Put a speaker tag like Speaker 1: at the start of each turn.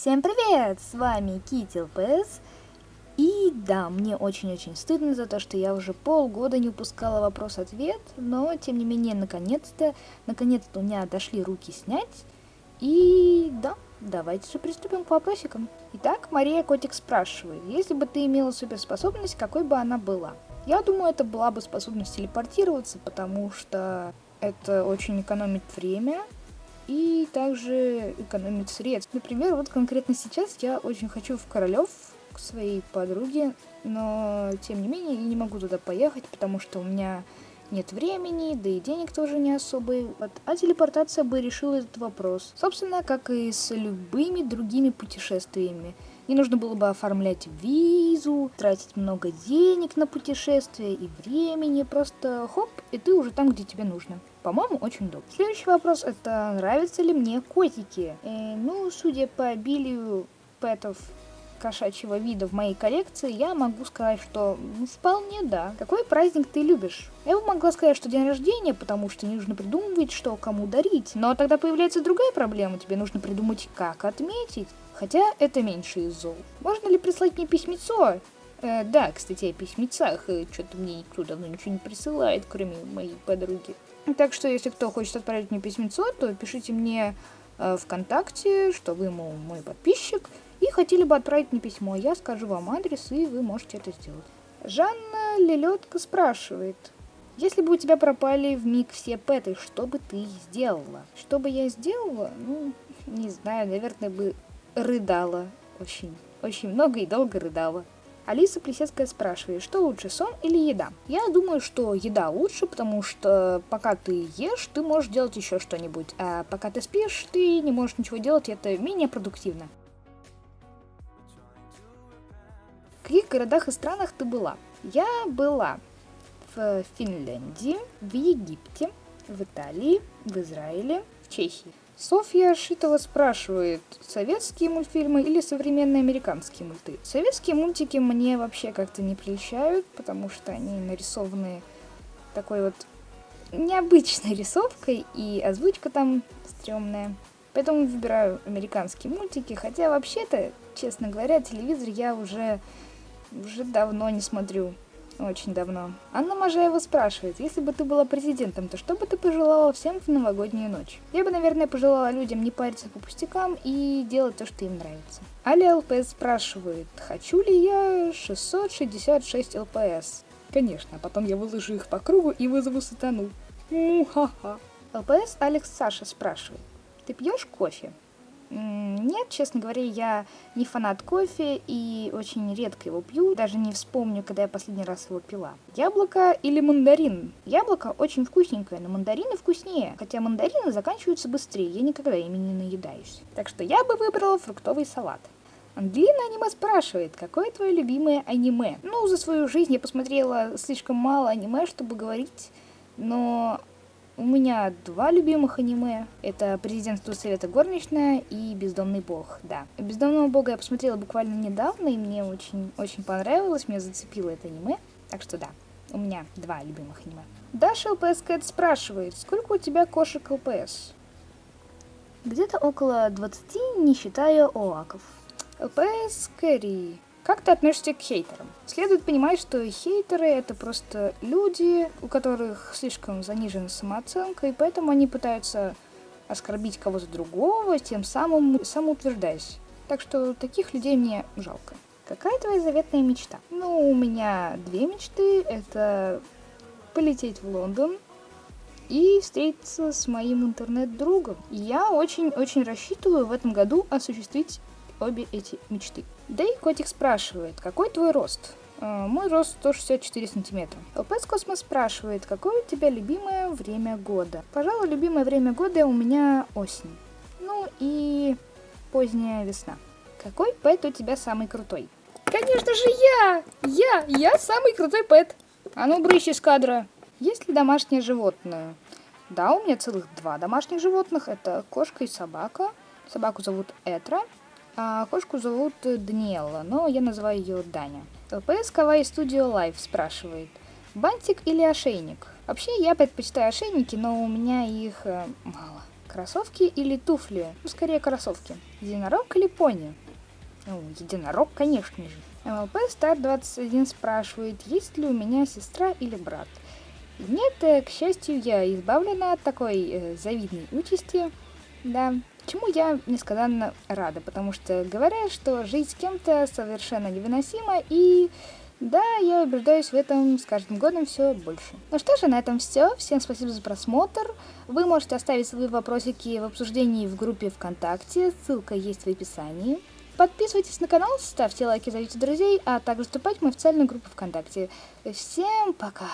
Speaker 1: Всем привет! С вами Кити ЛПС. И да, мне очень-очень стыдно за то, что я уже полгода не упускала вопрос-ответ, но тем не менее, наконец-то, наконец-то у меня дошли руки снять. И да, давайте же приступим к вопросикам. Итак, Мария Котик спрашивает, если бы ты имела суперспособность, какой бы она была? Я думаю, это была бы способность телепортироваться, потому что это очень экономит время, и также экономить средств. Например, вот конкретно сейчас я очень хочу в Королев к своей подруге, но тем не менее я не могу туда поехать, потому что у меня нет времени, да и денег тоже не особо. Вот. А телепортация бы решила этот вопрос. Собственно, как и с любыми другими путешествиями. Не нужно было бы оформлять визу, тратить много денег на путешествие и времени. Просто хоп, и ты уже там, где тебе нужно. По-моему, очень удобно. Следующий вопрос это нравятся ли мне котики? Э, ну, судя по обилию пэтов кошачьего вида в моей коллекции, я могу сказать, что вполне да. Какой праздник ты любишь? Я бы могла сказать, что день рождения, потому что не нужно придумывать, что кому дарить. Но тогда появляется другая проблема, тебе нужно придумать, как отметить. Хотя это меньше из зол. Можно ли прислать мне письмецо? Э, да, кстати, о письмецах. Э, Что-то мне никто давно ничего не присылает, кроме моей подруги. Так что, если кто хочет отправить мне письмецо, то пишите мне э, ВКонтакте, что вы, мол, мой подписчик, хотели бы отправить мне письмо. Я скажу вам адрес, и вы можете это сделать. Жанна Лелетка спрашивает. Если бы у тебя пропали в миг все пэты, что бы ты сделала? Что бы я сделала? Ну, не знаю, наверное, бы рыдала. Очень, очень много и долго рыдала. Алиса Плесецкая спрашивает, что лучше, сон или еда? Я думаю, что еда лучше, потому что пока ты ешь, ты можешь делать еще что-нибудь, а пока ты спишь, ты не можешь ничего делать, это менее продуктивно. Каких городах и странах ты была? Я была в Финляндии, в Египте, в Италии, в Израиле, в Чехии. Софья Шитова спрашивает, советские мультфильмы или современные американские мульты? Советские мультики мне вообще как-то не прельщают, потому что они нарисованы такой вот необычной рисовкой, и озвучка там стрёмная. Поэтому выбираю американские мультики, хотя вообще-то, честно говоря, телевизор я уже, уже давно не смотрю. Очень давно. Анна Можаева спрашивает, если бы ты была президентом, то что бы ты пожелала всем в новогоднюю ночь? Я бы, наверное, пожелала людям не париться по пустякам и делать то, что им нравится. Аля ЛПС спрашивает, хочу ли я 666 ЛПС? Конечно, а потом я выложу их по кругу и вызову сатану. Му-ха-ха. ЛПС Алекс Саша спрашивает, ты пьешь кофе? Нет, честно говоря, я не фанат кофе и очень редко его пью, даже не вспомню, когда я последний раз его пила. Яблоко или мандарин? Яблоко очень вкусненькое, но мандарины вкуснее, хотя мандарины заканчиваются быстрее, я никогда ими не наедаюсь. Так что я бы выбрала фруктовый салат. Ангелина аниме спрашивает, какое твое любимое аниме? Ну, за свою жизнь я посмотрела слишком мало аниме, чтобы говорить, но у меня два любимых аниме. Это «Президентство Совета Горничная» и «Бездомный бог», да. «Бездомного бога» я посмотрела буквально недавно, и мне очень-очень понравилось, меня зацепило это аниме. Так что да, у меня два любимых аниме. Даша ЛПС Кэт спрашивает, сколько у тебя кошек ЛПС? Где-то около 20, не считая оаков. ЛПС Кэрри. Как ты относишься к хейтерам? Следует понимать, что хейтеры это просто люди, у которых слишком занижена самооценка, и поэтому они пытаются оскорбить кого-то другого, тем самым самоутверждаясь. Так что таких людей мне жалко. Какая твоя заветная мечта? Ну, у меня две мечты. Это полететь в Лондон и встретиться с моим интернет-другом. Я очень-очень рассчитываю в этом году осуществить обе эти мечты. Да и котик спрашивает, какой твой рост? А, мой рост 164 сантиметра. LPS Космос спрашивает, какое у тебя любимое время года? Пожалуй, любимое время года у меня осень. Ну и поздняя весна. Какой пэт у тебя самый крутой? Конечно же я! Я! Я самый крутой пэт! А ну, брыщ из кадра! Есть ли домашнее животное? Да, у меня целых два домашних животных. Это кошка и собака. Собаку зовут Этра, а кошку зовут Даниэла, но я называю ее Даня. ЛПС Кавай Studio Live спрашивает, бантик или ошейник? Вообще я предпочитаю ошейники, но у меня их э, мало. Кроссовки или туфли? Ну, скорее кроссовки. Единорог или пони? Ну, единорог, конечно же. МЛП Стар 21 спрашивает, есть ли у меня сестра или брат. Нет, э, к счастью, я избавлена от такой э, завидной участи. Да, чему я несказанно рада, потому что говорят, что жить с кем-то совершенно невыносимо, и да, я убеждаюсь в этом с каждым годом все больше. Ну что же, на этом все. Всем спасибо за просмотр. Вы можете оставить свои вопросики в обсуждении в группе ВКонтакте, ссылка есть в описании. Подписывайтесь на канал, ставьте лайки, зовите друзей, а также вступайте в мою официальную группу ВКонтакте. Всем пока!